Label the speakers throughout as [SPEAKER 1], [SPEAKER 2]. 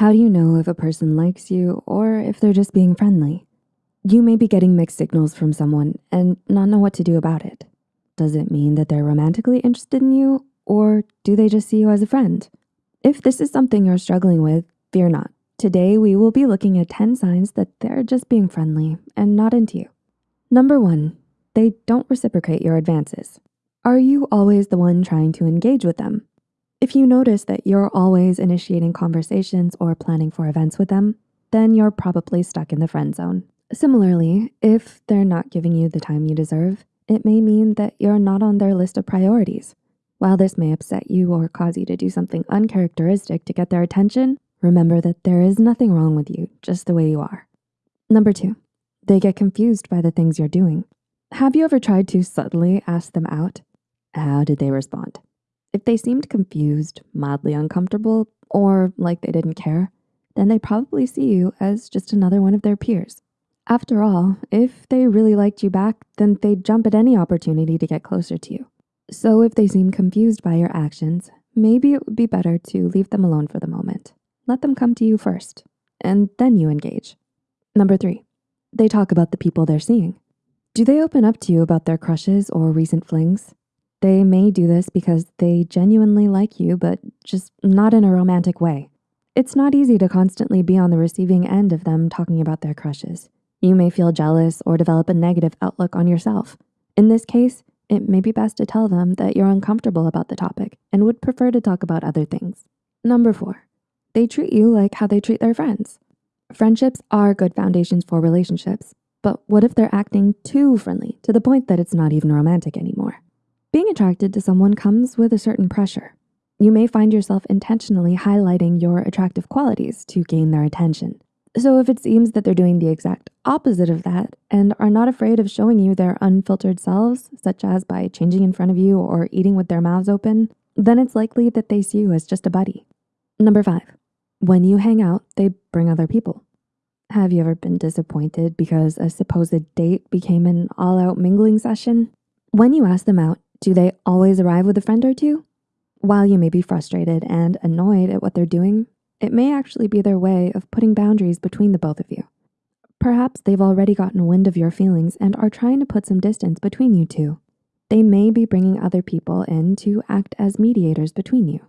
[SPEAKER 1] How do you know if a person likes you or if they're just being friendly? You may be getting mixed signals from someone and not know what to do about it. Does it mean that they're romantically interested in you or do they just see you as a friend? If this is something you're struggling with, fear not. Today, we will be looking at 10 signs that they're just being friendly and not into you. Number one, they don't reciprocate your advances. Are you always the one trying to engage with them? If you notice that you're always initiating conversations or planning for events with them, then you're probably stuck in the friend zone. Similarly, if they're not giving you the time you deserve, it may mean that you're not on their list of priorities. While this may upset you or cause you to do something uncharacteristic to get their attention, remember that there is nothing wrong with you, just the way you are. Number two, they get confused by the things you're doing. Have you ever tried to subtly ask them out? How did they respond? If they seemed confused, mildly uncomfortable, or like they didn't care, then they probably see you as just another one of their peers. After all, if they really liked you back, then they'd jump at any opportunity to get closer to you. So if they seem confused by your actions, maybe it would be better to leave them alone for the moment. Let them come to you first, and then you engage. Number three, they talk about the people they're seeing. Do they open up to you about their crushes or recent flings? They may do this because they genuinely like you, but just not in a romantic way. It's not easy to constantly be on the receiving end of them talking about their crushes. You may feel jealous or develop a negative outlook on yourself. In this case, it may be best to tell them that you're uncomfortable about the topic and would prefer to talk about other things. Number four, they treat you like how they treat their friends. Friendships are good foundations for relationships, but what if they're acting too friendly to the point that it's not even romantic anymore? Being attracted to someone comes with a certain pressure. You may find yourself intentionally highlighting your attractive qualities to gain their attention. So if it seems that they're doing the exact opposite of that and are not afraid of showing you their unfiltered selves, such as by changing in front of you or eating with their mouths open, then it's likely that they see you as just a buddy. Number five, when you hang out, they bring other people. Have you ever been disappointed because a supposed date became an all out mingling session? When you ask them out, do they always arrive with a friend or two? While you may be frustrated and annoyed at what they're doing, it may actually be their way of putting boundaries between the both of you. Perhaps they've already gotten wind of your feelings and are trying to put some distance between you two. They may be bringing other people in to act as mediators between you.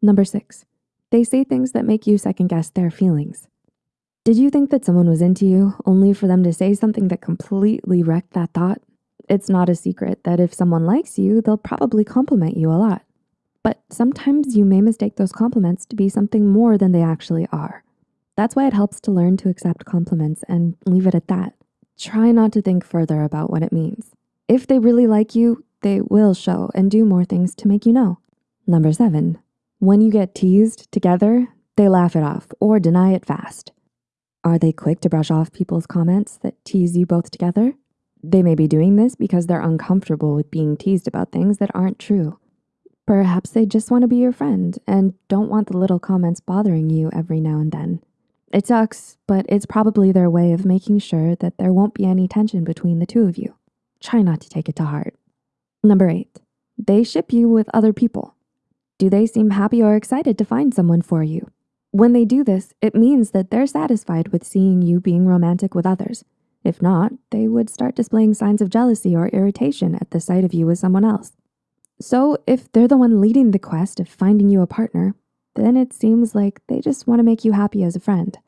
[SPEAKER 1] Number six, they say things that make you second guess their feelings. Did you think that someone was into you only for them to say something that completely wrecked that thought? It's not a secret that if someone likes you, they'll probably compliment you a lot. But sometimes you may mistake those compliments to be something more than they actually are. That's why it helps to learn to accept compliments and leave it at that. Try not to think further about what it means. If they really like you, they will show and do more things to make you know. Number seven, when you get teased together, they laugh it off or deny it fast. Are they quick to brush off people's comments that tease you both together? They may be doing this because they're uncomfortable with being teased about things that aren't true. Perhaps they just want to be your friend and don't want the little comments bothering you every now and then. It sucks, but it's probably their way of making sure that there won't be any tension between the two of you. Try not to take it to heart. Number eight, they ship you with other people. Do they seem happy or excited to find someone for you? When they do this, it means that they're satisfied with seeing you being romantic with others if not, they would start displaying signs of jealousy or irritation at the sight of you with someone else. So if they're the one leading the quest of finding you a partner, then it seems like they just wanna make you happy as a friend.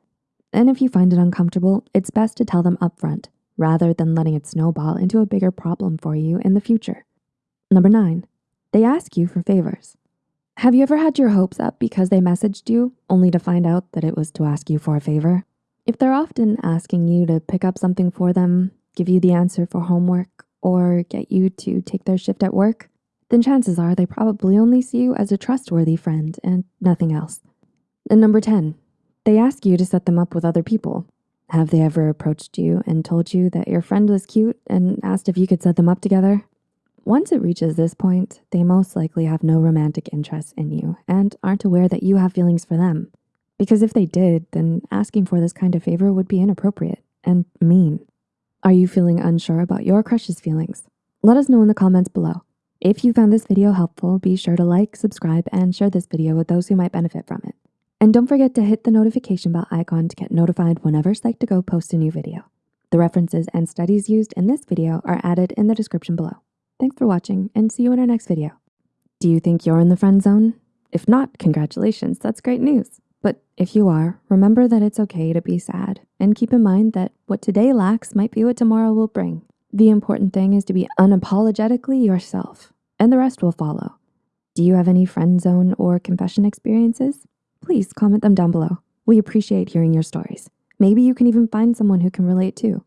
[SPEAKER 1] And if you find it uncomfortable, it's best to tell them upfront rather than letting it snowball into a bigger problem for you in the future. Number nine, they ask you for favors. Have you ever had your hopes up because they messaged you only to find out that it was to ask you for a favor? If they're often asking you to pick up something for them, give you the answer for homework, or get you to take their shift at work, then chances are they probably only see you as a trustworthy friend and nothing else. And number 10, they ask you to set them up with other people. Have they ever approached you and told you that your friend was cute and asked if you could set them up together? Once it reaches this point, they most likely have no romantic interest in you and aren't aware that you have feelings for them. Because if they did, then asking for this kind of favor would be inappropriate and mean. Are you feeling unsure about your crush's feelings? Let us know in the comments below. If you found this video helpful, be sure to like, subscribe, and share this video with those who might benefit from it. And don't forget to hit the notification bell icon to get notified whenever Psych2Go posts a new video. The references and studies used in this video are added in the description below. Thanks for watching and see you in our next video. Do you think you're in the friend zone? If not, congratulations, that's great news. But if you are, remember that it's okay to be sad and keep in mind that what today lacks might be what tomorrow will bring. The important thing is to be unapologetically yourself and the rest will follow. Do you have any friend zone or confession experiences? Please comment them down below. We appreciate hearing your stories. Maybe you can even find someone who can relate too.